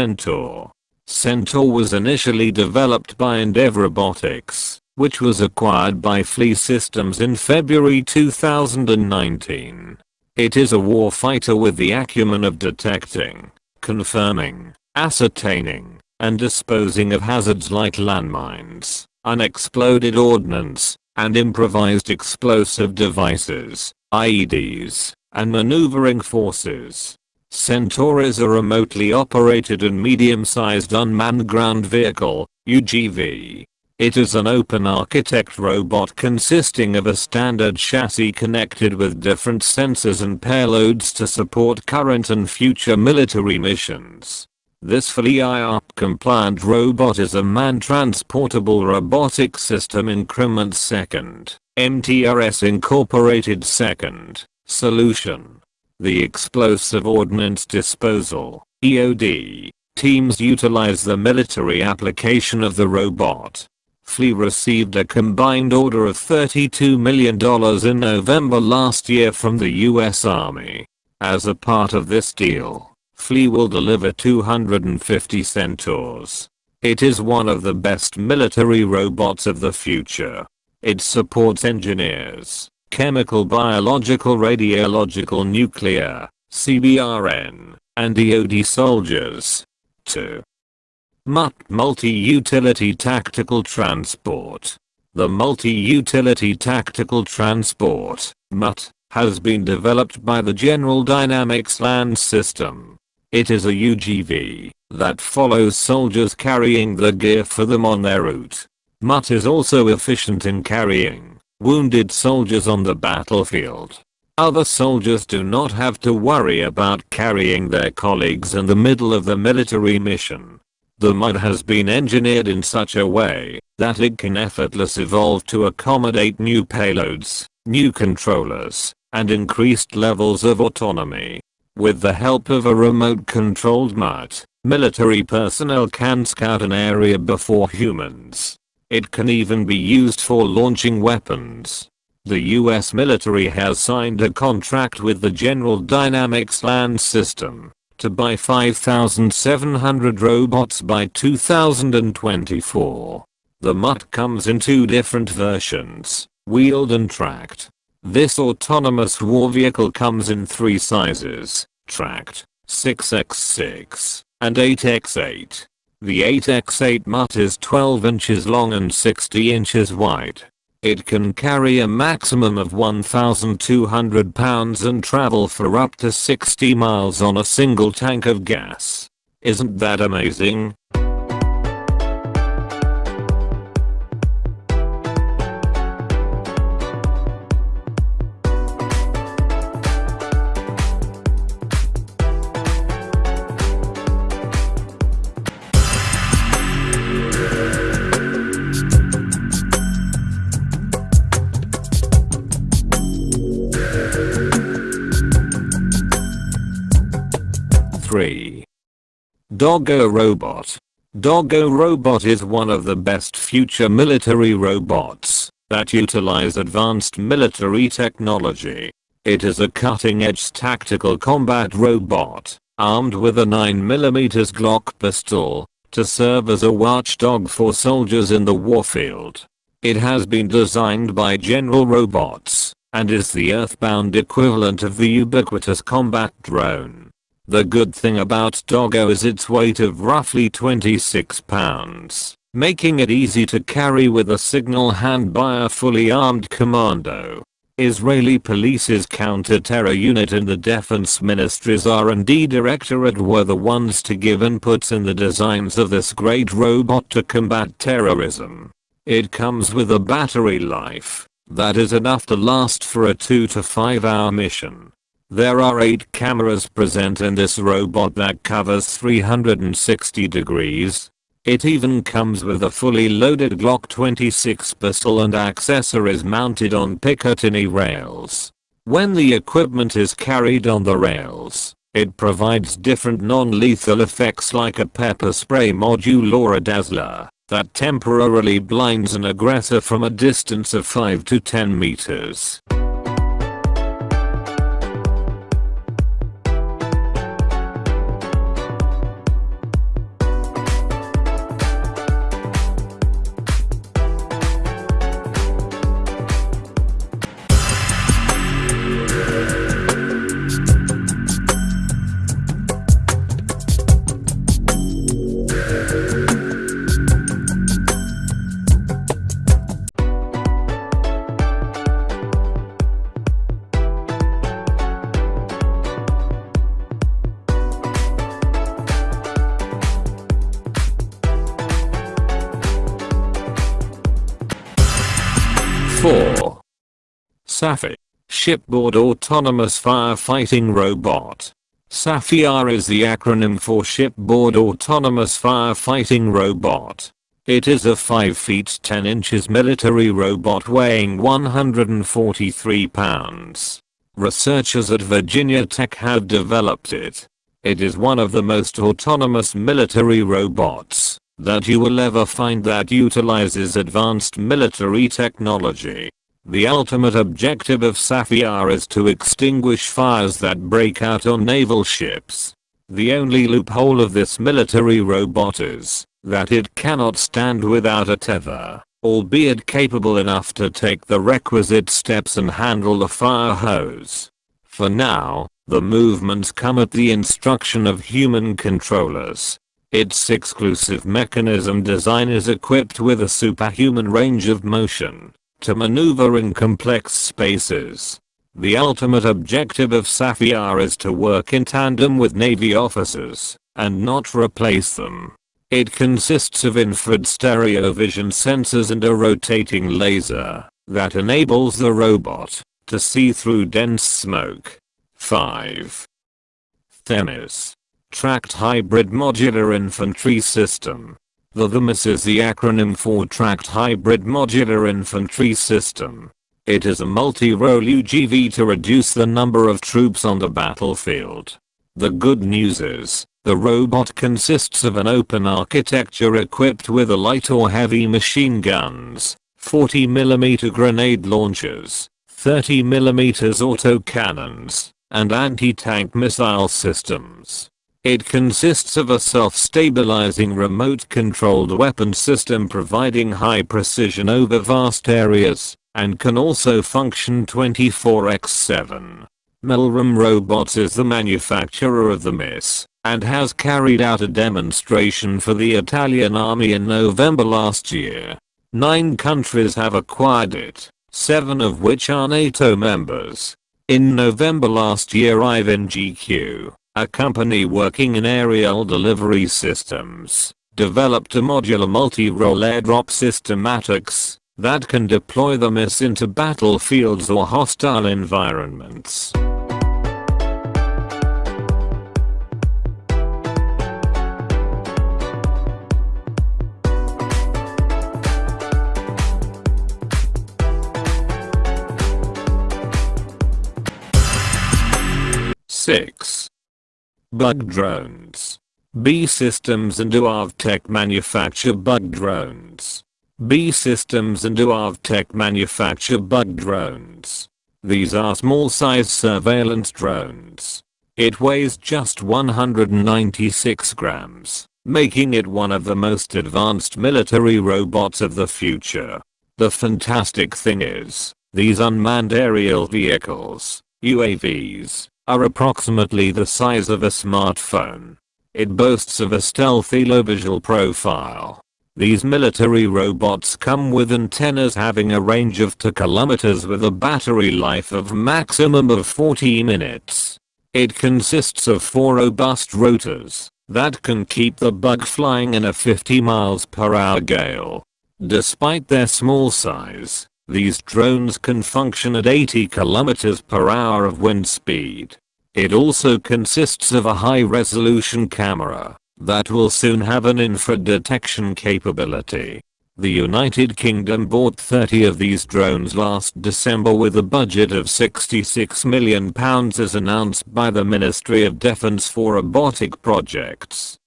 Centaur. Centaur was initially developed by Endeavour Robotics, which was acquired by FLIR Systems in February 2019. It is a warfighter with the acumen of detecting, confirming, ascertaining, and disposing of hazards like landmines, unexploded ordnance, and improvised explosive devices, IEDs, and maneuvering forces. Centaur is a remotely operated and medium-sized unmanned ground vehicle, UGV. It is an open architect robot consisting of a standard chassis connected with different sensors and payloads to support current and future military missions. This fully IARP compliant robot is a man-transportable robotic system increment second, MTRS Increment second, solution. The Explosive Ordnance Disposal, EOD, teams utilize the military application of the robot. FLIR received a combined order of $32 million in November last year from the US Army. As a part of this deal, FLIR will deliver 250 Centaurs. It is one of the best military robots of the future. It supports engineers, chemical biological radiological nuclear, CBRN, and EOD soldiers. 2. MUTT Multi-Utility Tactical Transport. The Multi-Utility Tactical Transport, MUTT, has been developed by the General Dynamics Land System it is a UGV that follows soldiers carrying the gear for them on their route. MUTT is also efficient in carrying wounded soldiers on the battlefield. Other soldiers do not have to worry about carrying their colleagues in the middle of the military mission. The MUTT has been engineered in such a way that it can effortlessly evolve to accommodate new payloads, new controllers, and increased levels of autonomy. With the help of a remote-controlled MUTT, military personnel can scout an area before humans. It can even be used for launching weapons. The US military has signed a contract with the General Dynamics Land System to buy 5,700 robots by 2024. The MUTT comes in two different versions, wheeled and tracked. This autonomous war vehicle comes in three sizes, tracked, 6x6, and 8x8. The 8x8 MUTT is 12 inches long and 60 inches wide. It can carry a maximum of 1,200 pounds and travel for up to 60 miles on a single tank of gas. Isn't that amazing? Dogo Robot. Dogo Robot is one of the best future military robots that utilize advanced military technology. It is a cutting-edge tactical combat robot, armed with a 9mm Glock pistol, to serve as a watchdog for soldiers in the warfield. It has been designed by General Robots, and is the earthbound equivalent of the ubiquitous combat drone. The good thing about Dogo is its weight of roughly 26 pounds, making it easy to carry with a single hand by a fully armed commando. Israeli police's counter-terror unit and the defense ministry's R&D directorate were the ones to give inputs in the designs of this great robot to combat terrorism. It comes with a battery life that is enough to last for a 2 to 5 hour mission. There are 8 cameras present in this robot that covers 360 degrees. It even comes with a fully loaded Glock 26 pistol and accessories mounted on Picatinny rails. When the equipment is carried on the rails, it provides different non-lethal effects like a pepper spray module or a dazzler that temporarily blinds an aggressor from a distance of 5 to 10 meters. SAFFiR. Shipboard Autonomous Firefighting Robot. SAFFiR is the acronym for Shipboard Autonomous Firefighting Robot. It is a 5 feet 10 inches military robot weighing 143 pounds. Researchers at Virginia Tech have developed it. It is one of the most autonomous military robots that you will ever find that utilizes advanced military technology. The ultimate objective of SAFFiR is to extinguish fires that break out on naval ships. The only loophole of this military robot is that it cannot stand without a tether, albeit capable enough to take the requisite steps and handle the fire hose. For now, the movements come at the instruction of human controllers. Its exclusive mechanism design is equipped with a superhuman range of motion to maneuver in complex spaces. The ultimate objective of SAFFiR is to work in tandem with Navy officers and not replace them. It consists of infrared stereo vision sensors and a rotating laser that enables the robot to see through dense smoke. 5. THEMIS. Tracked Hybrid Modular Infantry System. The THEMIS is the acronym for Tracked Hybrid Modular Infantry System. It is a multi-role UGV to reduce the number of troops on the battlefield. The good news is, the robot consists of an open architecture equipped with a light or heavy machine guns, 40mm grenade launchers, 30mm autocannons, and anti-tank missile systems. It consists of a self-stabilizing remote-controlled weapon system providing high precision over vast areas, and can also function 24x7. Milrem Robots is the manufacturer of THEMIS, and has carried out a demonstration for the Italian army in November last year. Nine countries have acquired it, seven of which are NATO members. In November last year Ivan GQ, a company working in aerial delivery systems, developed a modular multi-role airdrop system ATOX that can deploy THEMIS into battlefields or hostile environments. Six. Bug drones. BAE Systems and UAVTEK manufacture bug drones. BAE Systems and UAVTEK manufacture bug drones. These are small size surveillance drones. It weighs just 196 grams, making it one of the most advanced military robots of the future. The fantastic thing is, these unmanned aerial vehicles, UAVs, are approximately the size of a smartphone. It boasts of a stealthy low visual profile. These military robots come with antennas having a range of 2 kilometers with a battery life of maximum of 40 minutes. It consists of four robust rotors that can keep the bug flying in a 50 miles per hour gale. Despite their small size, these drones can function at 80 km per hour of wind speed. It also consists of a high resolution camera that will soon have an infrared detection capability. The United Kingdom bought 30 of these drones last December with a budget of £66 million as announced by the Ministry of Defence for robotic projects.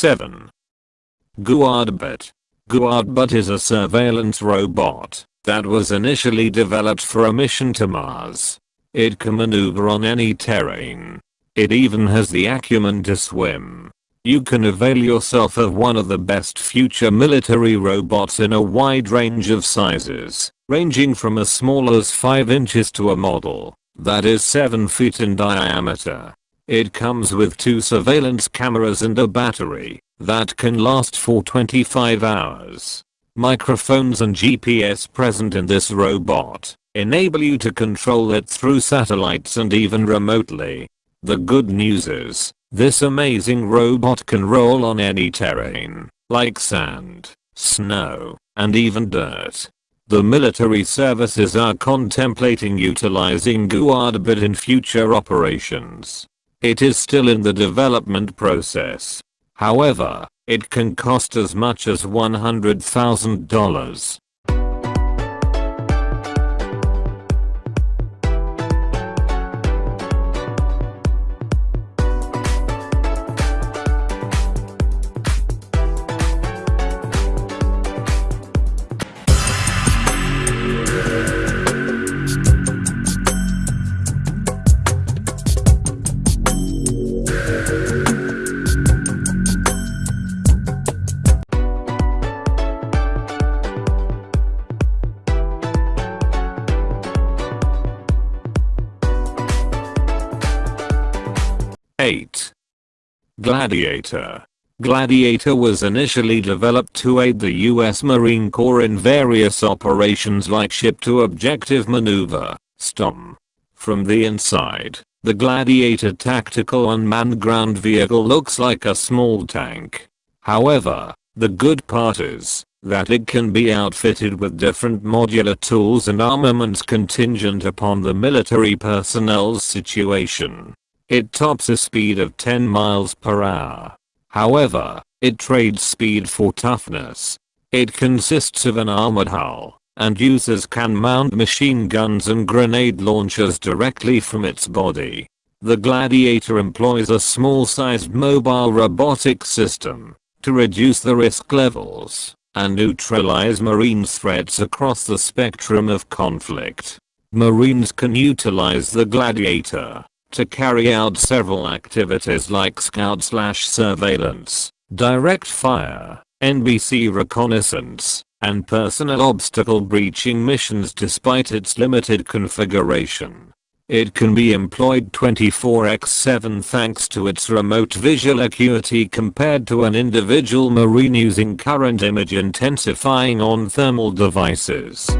7. Guardbot. Guardbot is a surveillance robot that was initially developed for a mission to Mars. It can maneuver on any terrain. It even has the acumen to swim. You can avail yourself of one of the best future military robots in a wide range of sizes, ranging from as small as 5 inches to a model that is 7 feet in diameter. It comes with two surveillance cameras and a battery that can last for 25 hours. microphones and GPS present in this robot enable you to control it through satellites and even remotely. The good news is, this amazing robot can roll on any terrain, like sand, snow, and even dirt. The military services are contemplating utilizing Guardbot in future operations. It is still in the development process. However, it can cost as much as $100,000. Gladiator Gladiator was initially developed to aid the US Marine Corps in various operations like ship-to-objective maneuver, STOM. From the inside, the Gladiator tactical unmanned ground vehicle looks like a small tank. However, the good part is that it can be outfitted with different modular tools and armaments contingent upon the military personnel's situation. It tops a speed of 10 miles per hour. However, it trades speed for toughness. It consists of an armored hull, and users can mount machine guns and grenade launchers directly from its body. The Gladiator employs a small-sized mobile robotic system to reduce the risk levels and neutralize marine threats across the spectrum of conflict. Marines can utilize the Gladiator to carry out several activities like scout slash surveillance, direct fire, NBC reconnaissance, and personal obstacle breaching missions despite its limited configuration. It can be employed 24x7 thanks to its remote visual acuity compared to an individual marine using current image intensifying on thermal devices.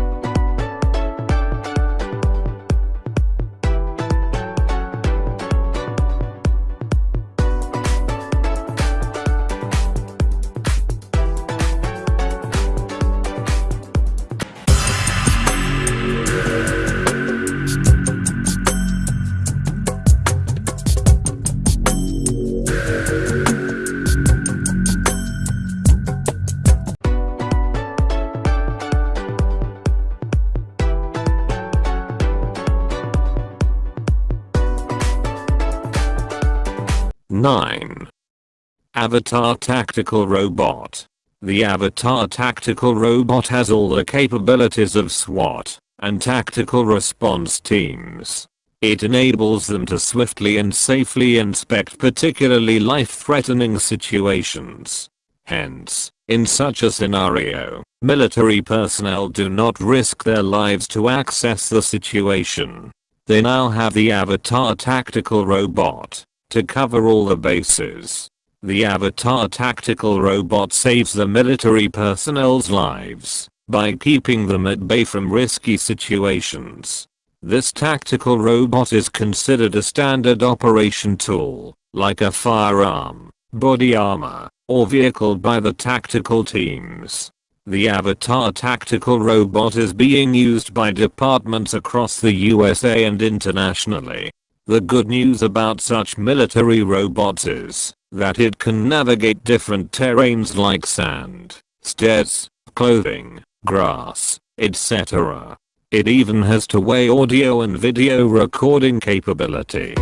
Avatar Tactical Robot The Avatar Tactical Robot has all the capabilities of SWAT and tactical response teams. It enables them to swiftly and safely inspect particularly life-threatening situations. Hence, in such a scenario, military personnel do not risk their lives to access the situation. They now have the Avatar Tactical Robot to cover all the bases. The Avatar tactical robot saves the military personnel's lives by keeping them at bay from risky situations. This tactical robot is considered a standard operation tool, like a firearm, body armor, or vehicle by the tactical teams. The Avatar tactical robot is being used by departments across the USA and internationally. The good news about such military robots is that it can navigate different terrains like sand, stairs, clothing, grass, etc. It even has two-way audio and video recording capability.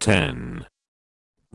Ten.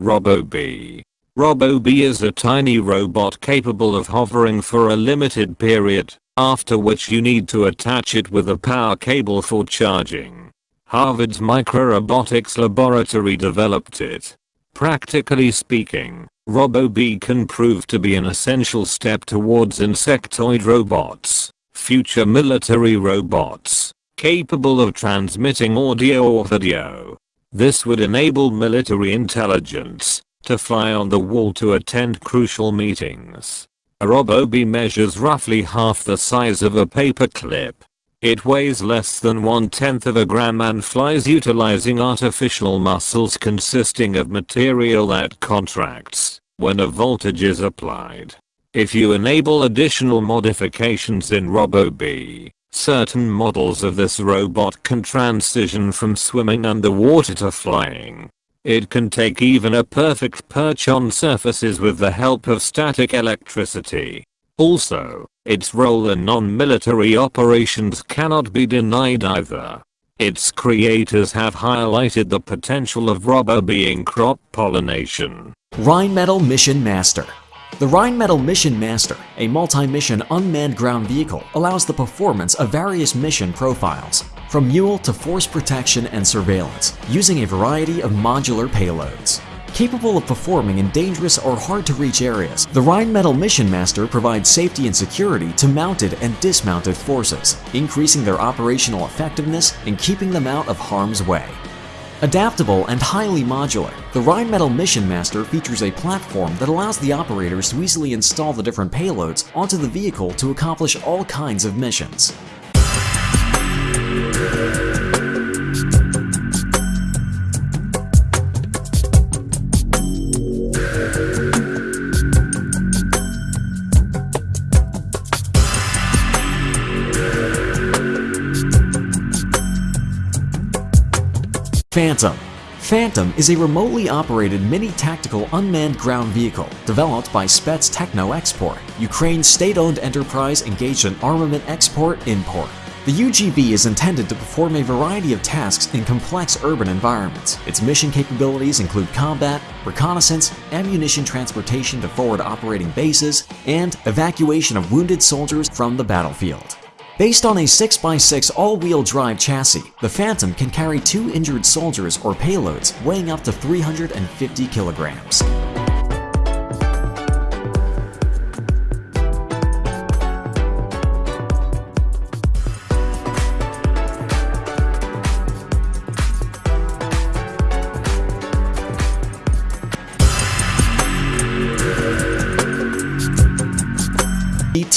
RoboBee RoboBee is a tiny robot capable of hovering for a limited period, after which you need to attach it with a power cable for charging. Harvard's Microrobotics Laboratory developed it. Practically speaking, RoboBee can prove to be an essential step towards insectoid robots, future military robots, capable of transmitting audio or video. This would enable military intelligence to fly on the wall to attend crucial meetings. A RoboBee measures roughly half the size of a paperclip. It weighs less than one tenth of a gram and flies utilizing artificial muscles consisting of material that contracts when a voltage is applied. If you enable additional modifications in RoboBee, certain models of this robot can transition from swimming underwater to flying. It can take even a perfect perch on surfaces with the help of static electricity. Also, its role in non-military operations cannot be denied either. Its creators have highlighted the potential of RoboBee in crop pollination. Rheinmetall Mission Master the Rheinmetall Mission Master, a multi-mission unmanned ground vehicle, allows the performance of various mission profiles, from mule to force protection and surveillance, using a variety of modular payloads. Capable of performing in dangerous or hard-to-reach areas, the Rheinmetall Mission Master provides safety and security to mounted and dismounted forces, increasing their operational effectiveness and keeping them out of harm's way. Adaptable and highly modular, the Rheinmetall Mission Master features a platform that allows the operators to easily install the different payloads onto the vehicle to accomplish all kinds of missions. Phantom Phantom is a remotely operated mini-tactical unmanned ground vehicle developed by Spets Techno Export, Ukraine's state-owned enterprise engaged in armament export-import. The UGV is intended to perform a variety of tasks in complex urban environments. Its mission capabilities include combat, reconnaissance, ammunition transportation to forward operating bases, and evacuation of wounded soldiers from the battlefield. Based on a 6x6 all-wheel drive chassis, the Phantom can carry two injured soldiers or payloads weighing up to 350 kilograms.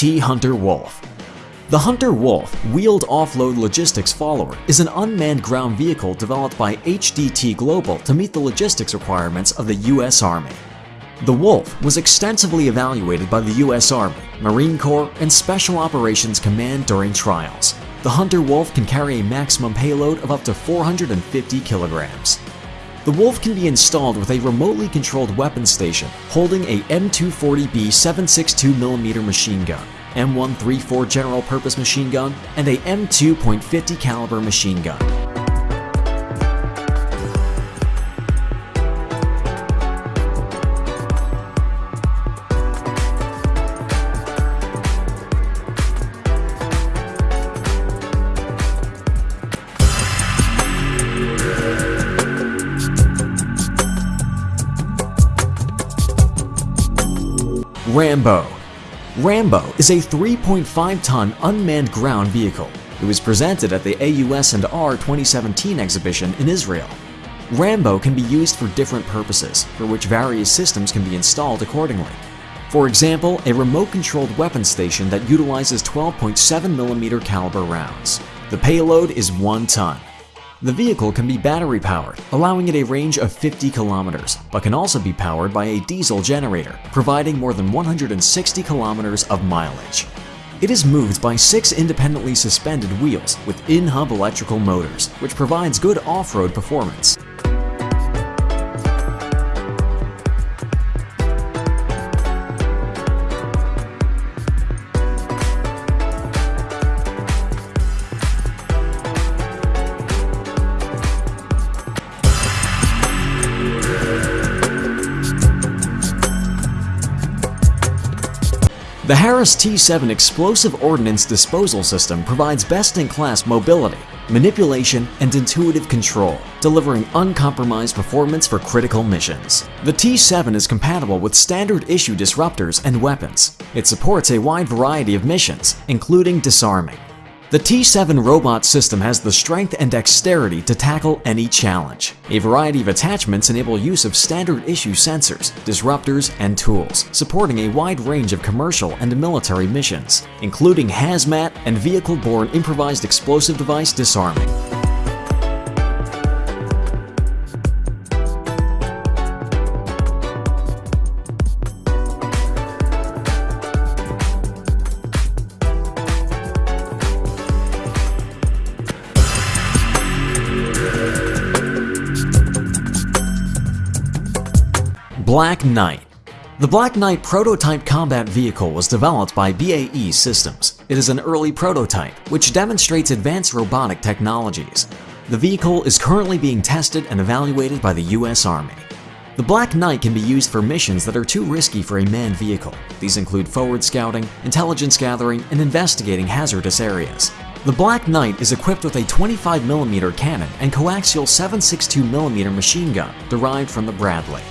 ET Hunter Wolf the Hunter Wolf wheeled offload logistics follower is an unmanned ground vehicle developed by HDT Global to meet the logistics requirements of the U.S. Army. The Wolf was extensively evaluated by the U.S. Army, Marine Corps, and Special Operations Command during trials. The Hunter Wolf can carry a maximum payload of up to 450 kilograms. The Wolf can be installed with a remotely controlled weapon station holding a M240B 762mm machine gun, M134 general purpose machine gun, and a M2.50 caliber machine gun. Rambo Rambo is a 3.5-ton unmanned ground vehicle. It was presented at the AUS&R 2017 exhibition in Israel. Rambo can be used for different purposes, for which various systems can be installed accordingly. For example, a remote-controlled weapon station that utilizes 12.7mm caliber rounds. The payload is 1 ton. The vehicle can be battery powered, allowing it a range of 50 kilometers, but can also be powered by a diesel generator, providing more than 160 kilometers of mileage. It is moved by six independently suspended wheels with in-hub electrical motors, which provides good off-road performance. The Harris T-7 Explosive Ordnance Disposal System provides best-in-class mobility, manipulation, and intuitive control, delivering uncompromised performance for critical missions. The T-7 is compatible with standard issue disruptors and weapons. It supports a wide variety of missions, including disarming. The T-7 robot system has the strength and dexterity to tackle any challenge. A variety of attachments enable use of standard issue sensors, disruptors, and tools, supporting a wide range of commercial and military missions, including hazmat and vehicle-borne improvised explosive device disarming. Black Knight The Black Knight prototype combat vehicle was developed by BAE Systems. It is an early prototype, which demonstrates advanced robotic technologies. The vehicle is currently being tested and evaluated by the US Army. The Black Knight can be used for missions that are too risky for a manned vehicle. These include forward scouting, intelligence gathering, and investigating hazardous areas. The Black Knight is equipped with a 25mm cannon and coaxial 7.62mm machine gun derived from the Bradley.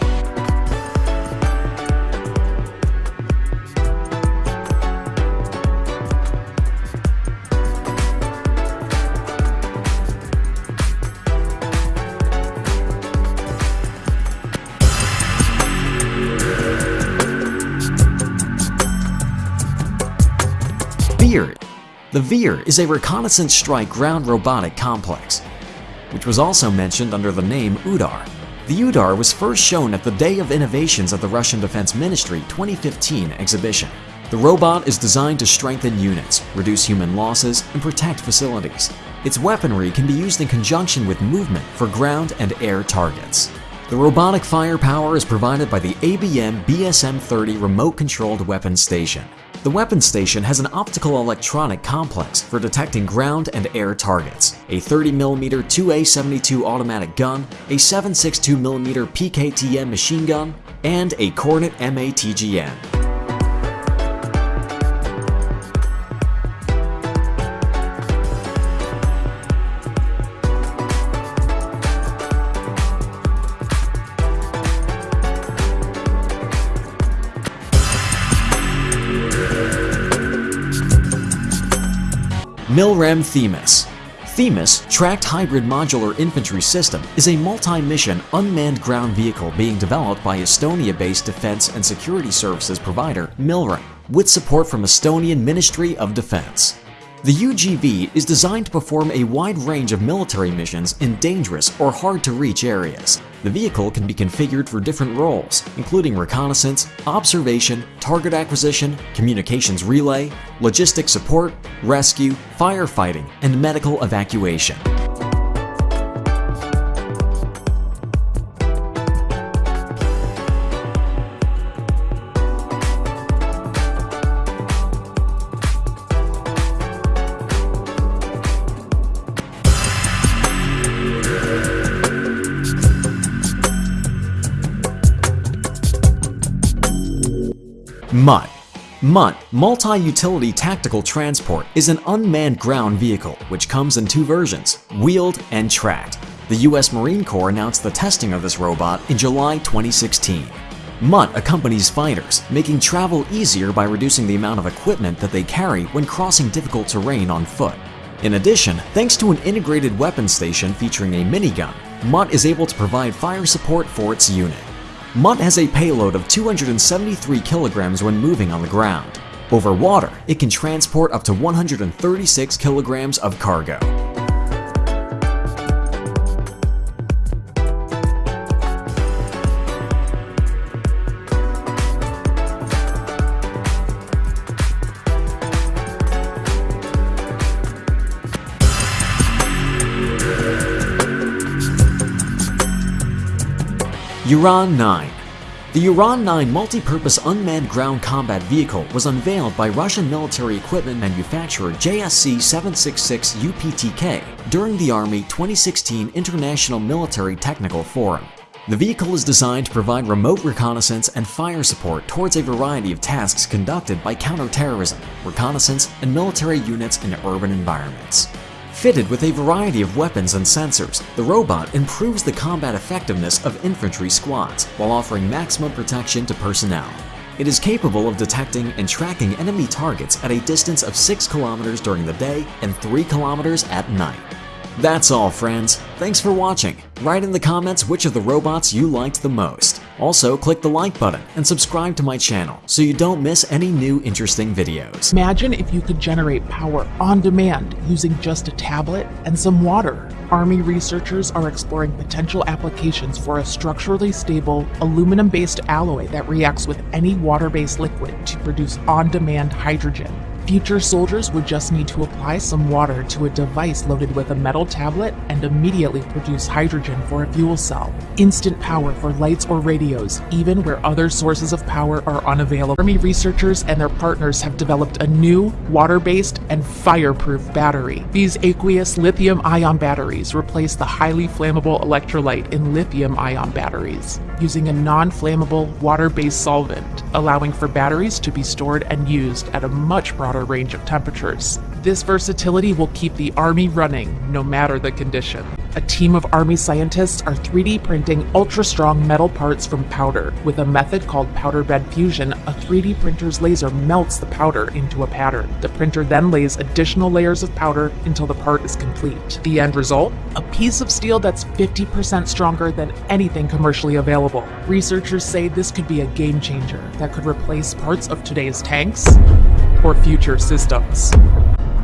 The VEER is a reconnaissance strike ground robotic complex, which was also mentioned under the name UDAR. The UDAR was first shown at the Day of Innovations at the Russian Defense Ministry 2015 exhibition. The robot is designed to strengthen units, reduce human losses, and protect facilities. Its weaponry can be used in conjunction with movement for ground and air targets. The robotic firepower is provided by the ABM BSM-30 remote-controlled weapon station. The weapon station has an optical electronic complex for detecting ground and air targets, a 30mm 2A72 automatic gun, a 7.62mm PKTM machine gun, and a Kornet MATGM. Milrem Themis Themis Tracked Hybrid Modular Infantry System is a multi-mission unmanned ground vehicle being developed by Estonia-based defense and security services provider Milrem, with support from Estonian Ministry of Defense. The UGV is designed to perform a wide range of military missions in dangerous or hard-to-reach areas. The vehicle can be configured for different roles, including reconnaissance, observation, target acquisition, communications relay, logistics support, rescue, firefighting, and medical evacuation. MUTT, Multi-Utility Tactical Transport, is an unmanned ground vehicle which comes in two versions, wheeled and tracked. The US Marine Corps announced the testing of this robot in July 2016. MUTT accompanies fighters, making travel easier by reducing the amount of equipment that they carry when crossing difficult terrain on foot. In addition, thanks to an integrated weapon station featuring a minigun, MUTT is able to provide fire support for its unit. MUTT has a payload of 273 kilograms when moving on the ground. Over water, it can transport up to 136 kilograms of cargo. Uran 9 The Uran 9 multi-purpose unmanned ground combat vehicle was unveiled by Russian military equipment manufacturer JSC 766 UPTK during the Army 2016 International Military Technical Forum. The vehicle is designed to provide remote reconnaissance and fire support towards a variety of tasks conducted by counterterrorism, reconnaissance, and military units in urban environments. Fitted with a variety of weapons and sensors, the robot improves the combat effectiveness of infantry squads while offering maximum protection to personnel. It is capable of detecting and tracking enemy targets at a distance of 6 kilometers during the day and 3 kilometers at night. That's all friends. Thanks for watching. Write in the comments which of the robots you liked the most. Also, click the like button and subscribe to my channel so you don't miss any new interesting videos. Imagine if you could generate power on demand using just a tablet and some water. Army researchers are exploring potential applications for a structurally stable, aluminum based alloy that reacts with any water based liquid to produce on demand hydrogen. Future soldiers would just need to apply some water to a device loaded with a metal tablet and immediately produce hydrogen for a fuel cell. Instant power for lights or radios, even where other sources of power are unavailable. Army researchers and their partners have developed a new, water-based, and fireproof battery. These aqueous lithium-ion batteries replace the highly flammable electrolyte in lithium-ion batteries, using a non-flammable, water-based solvent, allowing for batteries to be stored and used at a much broader range of temperatures. This versatility will keep the Army running no matter the condition. A team of Army scientists are 3D printing ultra-strong metal parts from powder. With a method called powder bed fusion, a 3D printer's laser melts the powder into a pattern. The printer then lays additional layers of powder until the part is complete. The end result? A piece of steel that's 50% stronger than anything commercially available. Researchers say this could be a game changer that could replace parts of today's tanks, or future systems.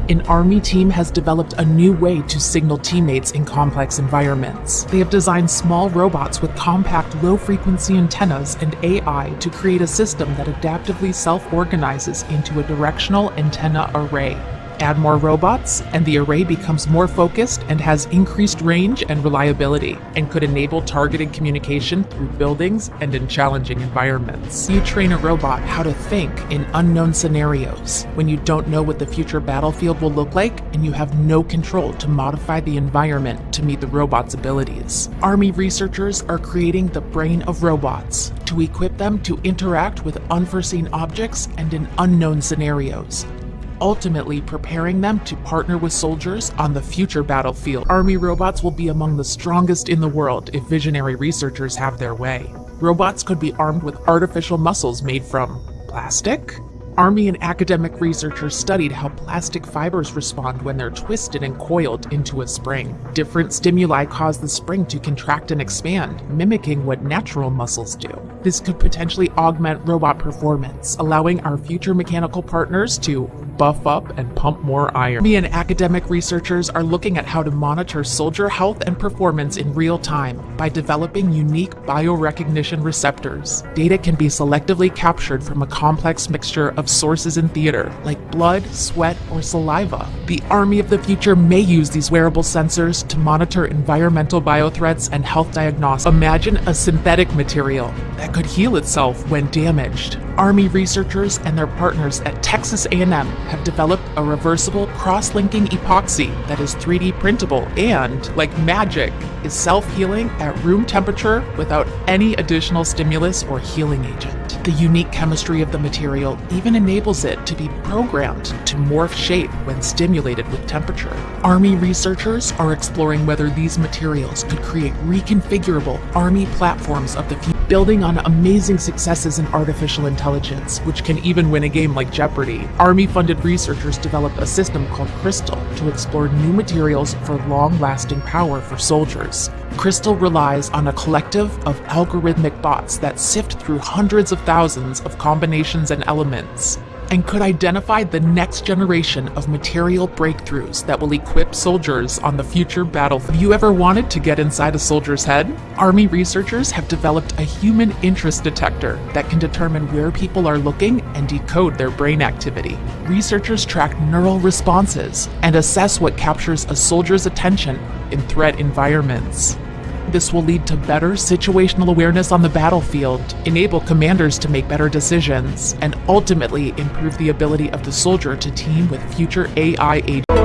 An Army team has developed a new way to signal teammates in complex environments. They have designed small robots with compact low-frequency antennas and AI to create a system that adaptively self-organizes into a directional antenna array. Add more robots, and the array becomes more focused and has increased range and reliability, and could enable targeted communication through buildings and in challenging environments. You train a robot how to think in unknown scenarios, when you don't know what the future battlefield will look like and you have no control to modify the environment to meet the robot's abilities. Army researchers are creating the brain of robots to equip them to interact with unforeseen objects and in unknown scenarios, ultimately preparing them to partner with soldiers on the future battlefield. Army robots will be among the strongest in the world if visionary researchers have their way. Robots could be armed with artificial muscles made from plastic? Army and academic researchers studied how plastic fibers respond when they're twisted and coiled into a spring. Different stimuli cause the spring to contract and expand, mimicking what natural muscles do. This could potentially augment robot performance, allowing our future mechanical partners to buff up and pump more iron. Me and academic researchers are looking at how to monitor soldier health and performance in real time by developing unique biorecognition receptors. Data can be selectively captured from a complex mixture of sources in theater, like blood, sweat, or saliva. The Army of the Future may use these wearable sensors to monitor environmental biothreats and health diagnostics. Imagine a synthetic material that could heal itself when damaged. Army researchers and their partners at Texas A&M have developed a reversible cross-linking epoxy that is 3D printable and, like magic, is self-healing at room temperature without any additional stimulus or healing agent. The unique chemistry of the material even enables it to be programmed to morph shape when stimulated with temperature. Army researchers are exploring whether these materials could create reconfigurable Army platforms of the future building on amazing successes in artificial intelligence, which can even win a game like Jeopardy. Army-funded researchers developed a system called Crystal to explore new materials for long-lasting power for soldiers. Crystal relies on a collective of algorithmic bots that sift through hundreds of thousands of combinations and elements and could identify the next generation of material breakthroughs that will equip soldiers on the future battlefield. Have you ever wanted to get inside a soldier's head? Army researchers have developed a human interest detector that can determine where people are looking and decode their brain activity. Researchers track neural responses and assess what captures a soldier's attention in threat environments. This will lead to better situational awareness on the battlefield, enable commanders to make better decisions, and ultimately improve the ability of the soldier to team with future AI agents.